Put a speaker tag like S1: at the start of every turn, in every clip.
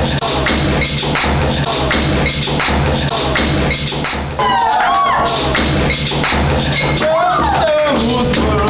S1: Just a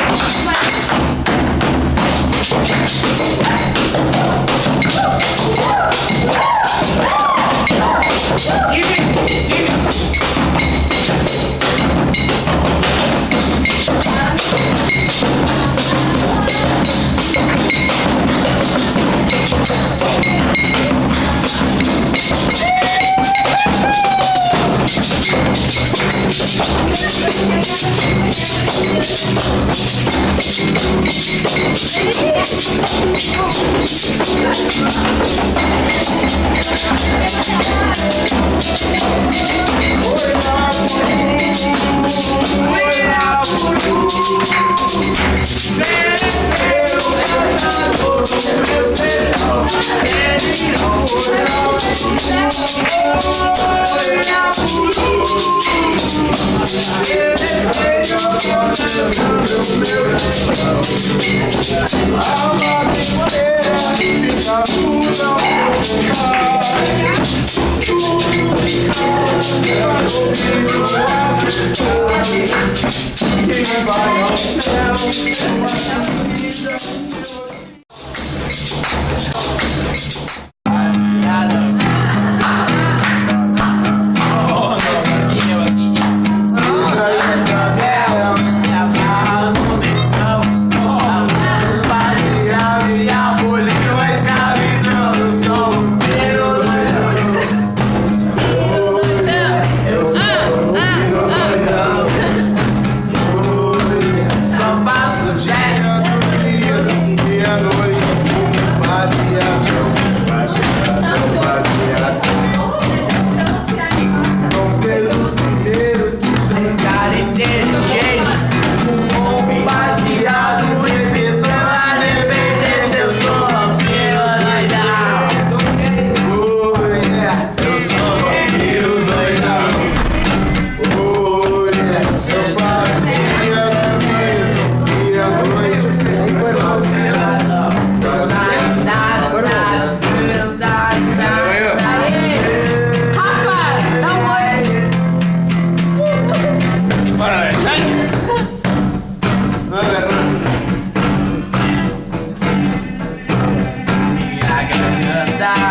S2: Thank you. Vai ao céu, uma camisa.
S1: andar.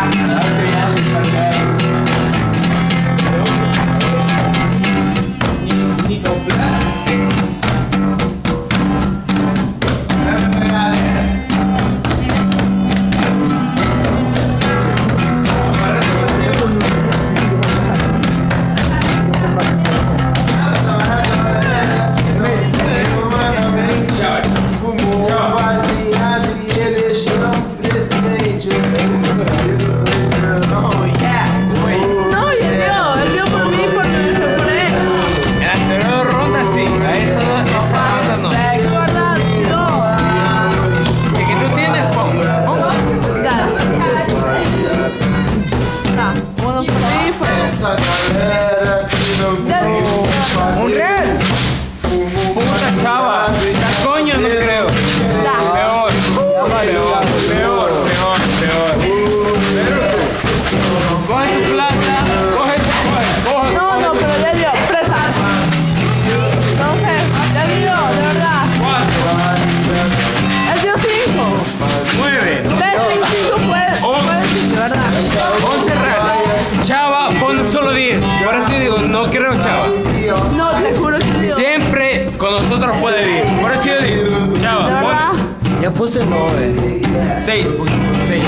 S1: Yeah.
S3: no creo, chava. No,
S4: te juro que Dios.
S3: Siempre con nosotros puede ir. Por eso yo digo, chava.
S5: Ya puse nueve. Seis. Pues,
S1: seis.